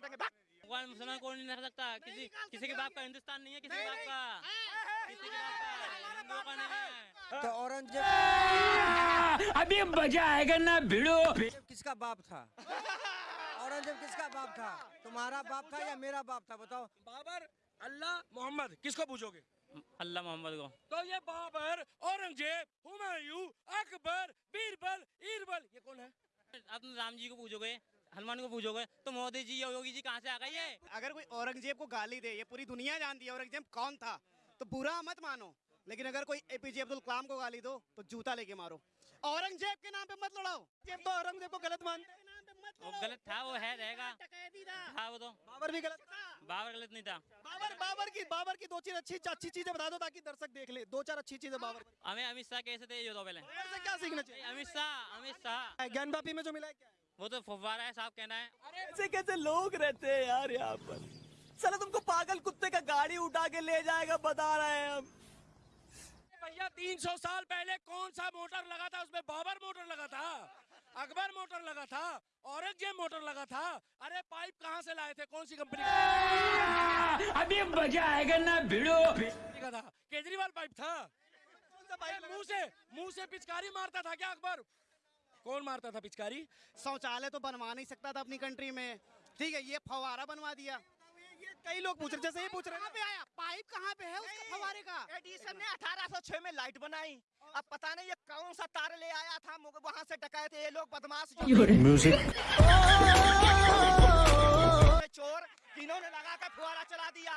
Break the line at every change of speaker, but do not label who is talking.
काटेंगे
भगवान मुसलमान को नहीं रख सकता? किसी किसी के बाप का हिंदुस्तान नहीं है किसी के बाप का। किसी के बाप का नहीं है।
तो औरंगज़ेब
अभी मज़ा आएगा ना भिड़ो।
किसका बाप था? औरंगज़ेब किसका बाप था? तुम्हारा बाप था या मेरा बाप था बताओ।
बाबर अल्लाह मोहम्मद किसको पूछोगे
अल्लाह मोहम्मद को।
तो ये बाबर औरंगज़ेब हुमायूं अकबर बीरबल ईरबल ये कौन है?
आप राम जी को पूछोगे हनुमान को पूछोगे तो मोदी जी योगी जी कहाँ से आ गई है
अगर कोई औरंगज़ेब को गाली दे ये पूरी दुनिया जानती है औरंगज़ेब कौन था तो बुरा मत मानो। लेकिन अगर कोई एपीजे अब्दुल कलाम को गाली दो तो जूता लेके मारो। औरंगज़ेब के नाम पे मत लड़ाओ। जेब तो औरंगज़ेब को गलत मानते
वो गलत था वो है रहेगा।
था
वो तो।
बाबर भी गलत था।
बाबर गलत नहीं था।
बाबर बाबर की बाबर की दो चीज़ अच्छी अच्छी चीज़ें बता दो ताकि दर्शक देख ले। दो चार अच्छी चीज़ें बाबर।
हमें अमित शाह कैसे थे ये तो पहले।
क्या सीखना चाहिए।
अमित शाह अमित शाह।
ज्ञान बापी में जो मिला है क्या
वो तो फुवारा है साहब कहना है।
ऐसे कैसे लोग रहते हैं यार यहाँ पर? चलो तुमको पागल कुत्ते का गाड़ी उठा के ले जाएगा बता रहे हैं हम।
भैया 300 साल पहले कौन सा मोटर लगा था? उसमें बाबर मोटर लगा था अकबर मोटर लगा था औरंगज़ेब मोटर लगा था। अरे पाइप कहाँ से लाए थे? कौन सी कंपनी का?
अभी मज़ा आएगा ना भिड़ो।
का था केजरीवाल पाइप था। अरे मुँह से मुँह से पिचकारी मारता था क्या अकबर? कौन मारता था पिचकारी?
शौचालय तो बनवा नहीं सकता था अपनी कंट्री में। ठीक है ये फवारा बनवा दिया। ये कई लोग पूछ रहे जैसे ये पूछ रहे हैं। पे आया? पाइप कहाँ पे है उसका फवारे का?
एडिसन ने 1806 में लाइट बनाई। अब पता नहीं ये कौन सा तार ले आया था वहाँ से डकाए थे ये लोग बदमाश। जो
म्यूज़िक
चोर इन्होंने लगा कर फुहारा चला दिया।